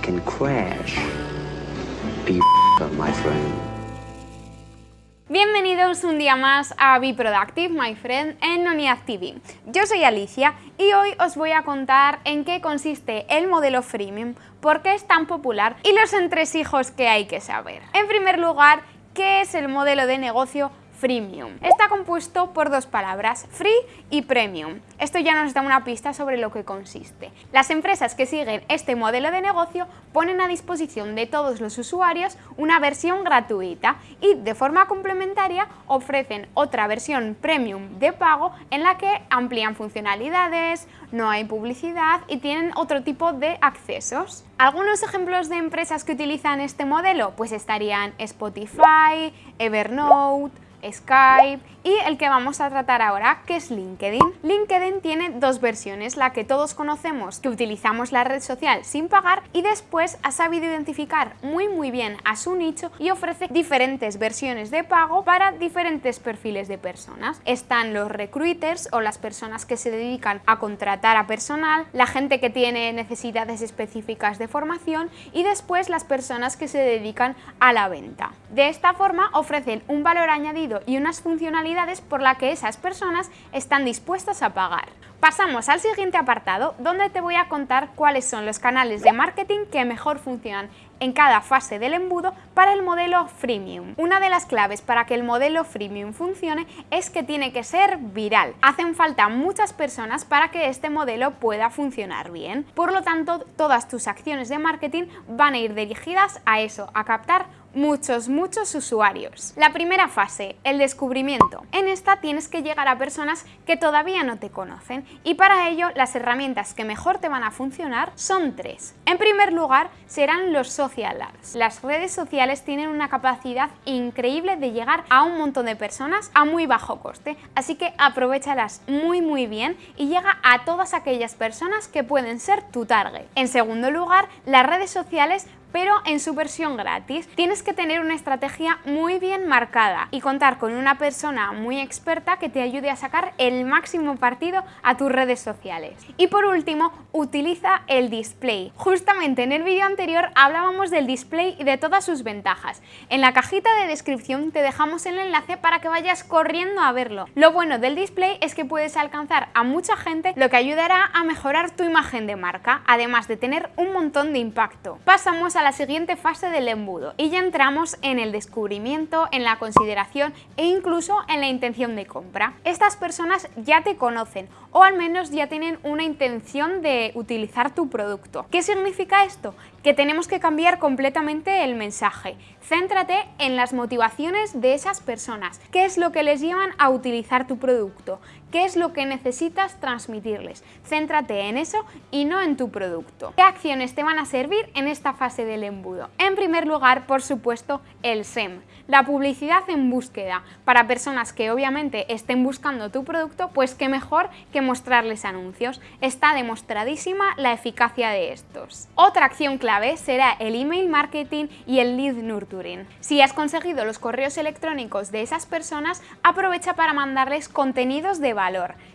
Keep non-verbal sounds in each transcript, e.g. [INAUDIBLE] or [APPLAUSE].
can crash. [LAUGHS] Bienvenidos un día más a Be Productive, my friend, en Unidad TV. Yo soy Alicia y hoy os voy a contar en qué consiste el modelo freemium, por qué es tan popular y los entresijos que hay que saber. En primer lugar, ¿qué es el modelo de negocio freemium. Está compuesto por dos palabras, free y premium. Esto ya nos da una pista sobre lo que consiste. Las empresas que siguen este modelo de negocio ponen a disposición de todos los usuarios una versión gratuita y de forma complementaria ofrecen otra versión premium de pago en la que amplían funcionalidades, no hay publicidad y tienen otro tipo de accesos. Algunos ejemplos de empresas que utilizan este modelo pues estarían Spotify, Evernote, Skype y el que vamos a tratar ahora, que es LinkedIn. LinkedIn tiene dos versiones, la que todos conocemos, que utilizamos la red social sin pagar y después ha sabido identificar muy muy bien a su nicho y ofrece diferentes versiones de pago para diferentes perfiles de personas. Están los recruiters o las personas que se dedican a contratar a personal, la gente que tiene necesidades específicas de formación y después las personas que se dedican a la venta. De esta forma ofrecen un valor añadido y unas funcionalidades por las que esas personas están dispuestas a pagar. Pasamos al siguiente apartado, donde te voy a contar cuáles son los canales de marketing que mejor funcionan en cada fase del embudo para el modelo freemium. Una de las claves para que el modelo freemium funcione es que tiene que ser viral. Hacen falta muchas personas para que este modelo pueda funcionar bien. Por lo tanto, todas tus acciones de marketing van a ir dirigidas a eso, a captar muchos, muchos usuarios. La primera fase, el descubrimiento. En esta tienes que llegar a personas que todavía no te conocen y para ello las herramientas que mejor te van a funcionar son tres. En primer lugar serán los social ads. Las redes sociales tienen una capacidad increíble de llegar a un montón de personas a muy bajo coste, así que aprovechalas muy muy bien y llega a todas aquellas personas que pueden ser tu target. En segundo lugar, las redes sociales pero en su versión gratis. Tienes que tener una estrategia muy bien marcada y contar con una persona muy experta que te ayude a sacar el máximo partido a tus redes sociales. Y por último, utiliza el display. Justamente en el vídeo anterior hablábamos del display y de todas sus ventajas. En la cajita de descripción te dejamos el enlace para que vayas corriendo a verlo. Lo bueno del display es que puedes alcanzar a mucha gente, lo que ayudará a mejorar tu imagen de marca, además de tener un montón de impacto. Pasamos a la siguiente fase del embudo y ya entramos en el descubrimiento, en la consideración e incluso en la intención de compra. Estas personas ya te conocen o al menos ya tienen una intención de utilizar tu producto. ¿Qué significa esto? Que tenemos que cambiar completamente el mensaje. Céntrate en las motivaciones de esas personas. ¿Qué es lo que les llevan a utilizar tu producto? ¿Qué es lo que necesitas transmitirles? Céntrate en eso y no en tu producto. ¿Qué acciones te van a servir en esta fase del embudo? En primer lugar, por supuesto, el SEM, la publicidad en búsqueda. Para personas que obviamente estén buscando tu producto, pues qué mejor que mostrarles anuncios. Está demostradísima la eficacia de estos. Otra acción clave será el email marketing y el lead nurturing. Si has conseguido los correos electrónicos de esas personas, aprovecha para mandarles contenidos de valor.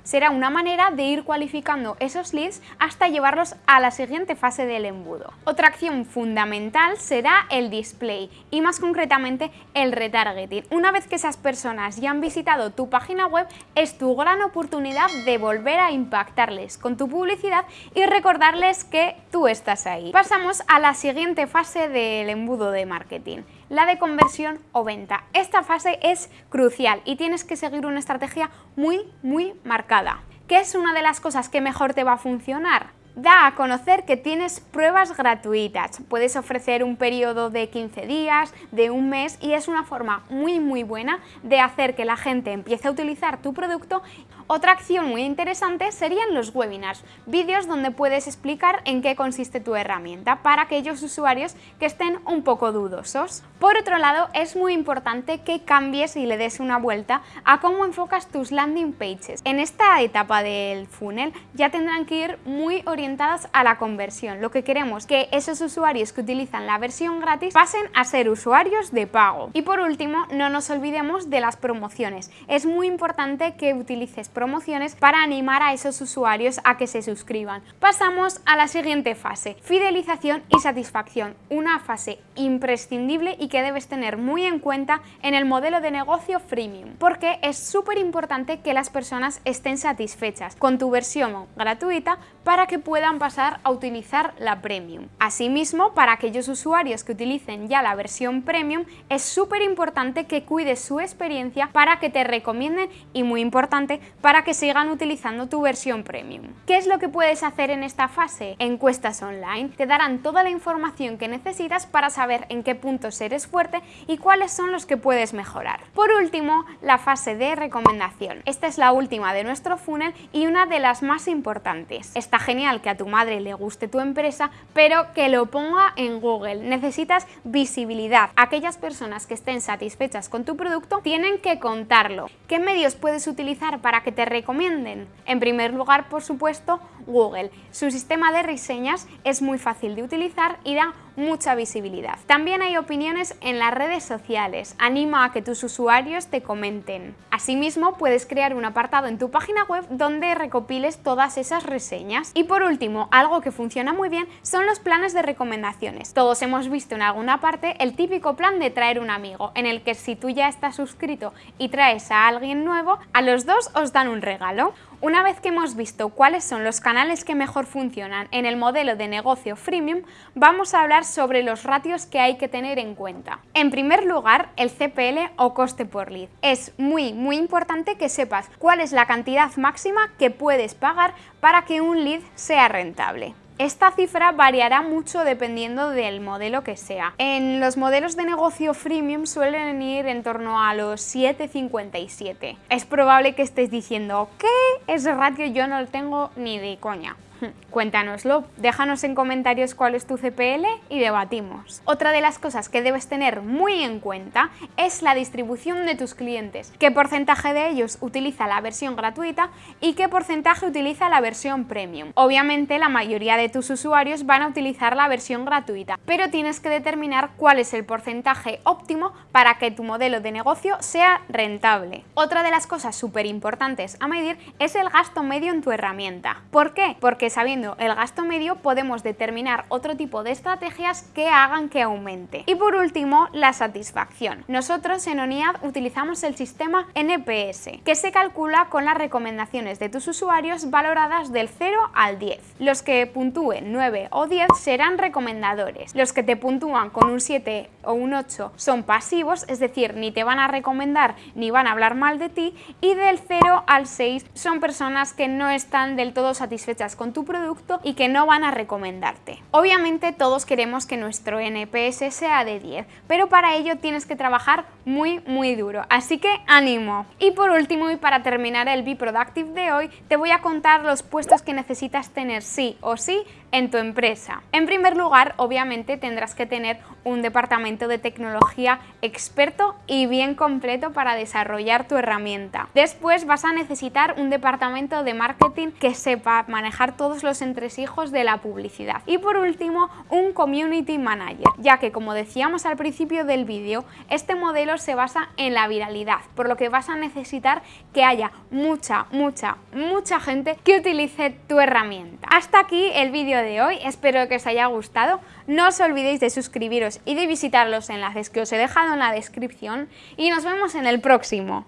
Será una manera de ir cualificando esos leads hasta llevarlos a la siguiente fase del embudo. Otra acción fundamental será el display y más concretamente el retargeting. Una vez que esas personas ya han visitado tu página web, es tu gran oportunidad de volver a impactarles con tu publicidad y recordarles que tú estás ahí. Pasamos a la siguiente fase del embudo de marketing la de conversión o venta. Esta fase es crucial y tienes que seguir una estrategia muy, muy marcada. ¿Qué es una de las cosas que mejor te va a funcionar? da a conocer que tienes pruebas gratuitas. Puedes ofrecer un periodo de 15 días, de un mes y es una forma muy muy buena de hacer que la gente empiece a utilizar tu producto. Otra acción muy interesante serían los webinars, vídeos donde puedes explicar en qué consiste tu herramienta para aquellos usuarios que estén un poco dudosos. Por otro lado, es muy importante que cambies y le des una vuelta a cómo enfocas tus landing pages. En esta etapa del funnel ya tendrán que ir muy orientadas a la conversión. Lo que queremos que esos usuarios que utilizan la versión gratis pasen a ser usuarios de pago. Y por último, no nos olvidemos de las promociones. Es muy importante que utilices promociones para animar a esos usuarios a que se suscriban. Pasamos a la siguiente fase, fidelización y satisfacción, una fase imprescindible y que debes tener muy en cuenta en el modelo de negocio freemium, porque es súper importante que las personas estén satisfechas con tu versión gratuita para que puedan pasar a utilizar la premium. Asimismo, para aquellos usuarios que utilicen ya la versión premium, es súper importante que cuides su experiencia para que te recomienden y muy importante, que sigan utilizando tu versión premium. ¿Qué es lo que puedes hacer en esta fase? Encuestas online te darán toda la información que necesitas para saber en qué puntos eres fuerte y cuáles son los que puedes mejorar. Por último, la fase de recomendación. Esta es la última de nuestro funnel y una de las más importantes. Está genial que a tu madre le guste tu empresa, pero que lo ponga en Google. Necesitas visibilidad. Aquellas personas que estén satisfechas con tu producto tienen que contarlo. ¿Qué medios puedes utilizar para que te recomienden? En primer lugar, por supuesto, Google. Su sistema de reseñas es muy fácil de utilizar y da mucha visibilidad. También hay opiniones en las redes sociales, anima a que tus usuarios te comenten. Asimismo, puedes crear un apartado en tu página web donde recopiles todas esas reseñas. Y por último, algo que funciona muy bien son los planes de recomendaciones. Todos hemos visto en alguna parte el típico plan de traer un amigo, en el que si tú ya estás suscrito y traes a alguien nuevo, a los dos os dan un regalo. Una vez que hemos visto cuáles son los canales que mejor funcionan en el modelo de negocio freemium, vamos a hablar sobre los ratios que hay que tener en cuenta. En primer lugar, el CPL o coste por lead. Es muy muy importante que sepas cuál es la cantidad máxima que puedes pagar para que un lead sea rentable. Esta cifra variará mucho dependiendo del modelo que sea. En los modelos de negocio freemium suelen ir en torno a los 7,57. Es probable que estés diciendo, ¿qué? Ese ratio yo no lo tengo ni de coña. [LAUGHS] Cuéntanoslo, déjanos en comentarios cuál es tu CPL y debatimos. Otra de las cosas que debes tener muy en cuenta es la distribución de tus clientes. ¿Qué porcentaje de ellos utiliza la versión gratuita y qué porcentaje utiliza la versión premium? Obviamente la mayoría de tus usuarios van a utilizar la versión gratuita, pero tienes que determinar cuál es el porcentaje óptimo para que tu modelo de negocio sea rentable. Otra de las cosas súper importantes a medir es el gasto medio en tu herramienta. ¿Por qué? Porque sabiendo el gasto medio podemos determinar otro tipo de estrategias que hagan que aumente. Y por último, la satisfacción. Nosotros en ONIAD utilizamos el sistema NPS, que se calcula con las recomendaciones de tus usuarios valoradas del 0 al 10. Los que puntúen 9 o 10 serán recomendadores. Los que te puntúan con un 7 o un 8 son pasivos, es decir, ni te van a recomendar ni van a hablar mal de ti, y del 0 al 6 son personas que no están del todo satisfechas con tu producto y que no van a recomendarte. Obviamente todos queremos que nuestro NPS sea de 10, pero para ello tienes que trabajar muy muy duro, así que ánimo. Y por último y para terminar el Be Productive de hoy, te voy a contar los puestos que necesitas tener sí o sí en tu empresa. En primer lugar, obviamente tendrás que tener un departamento de tecnología experto y bien completo para desarrollar tu herramienta. Después vas a necesitar un departamento de marketing que sepa manejar todos los entresijos de la publicidad. Y por último, un community manager, ya que como decíamos al principio del vídeo, este modelo se basa en la viralidad, por lo que vas a necesitar que haya mucha, mucha, mucha gente que utilice tu herramienta. Hasta aquí el de hoy, espero que os haya gustado. No os olvidéis de suscribiros y de visitar los enlaces que os he dejado en la descripción y nos vemos en el próximo.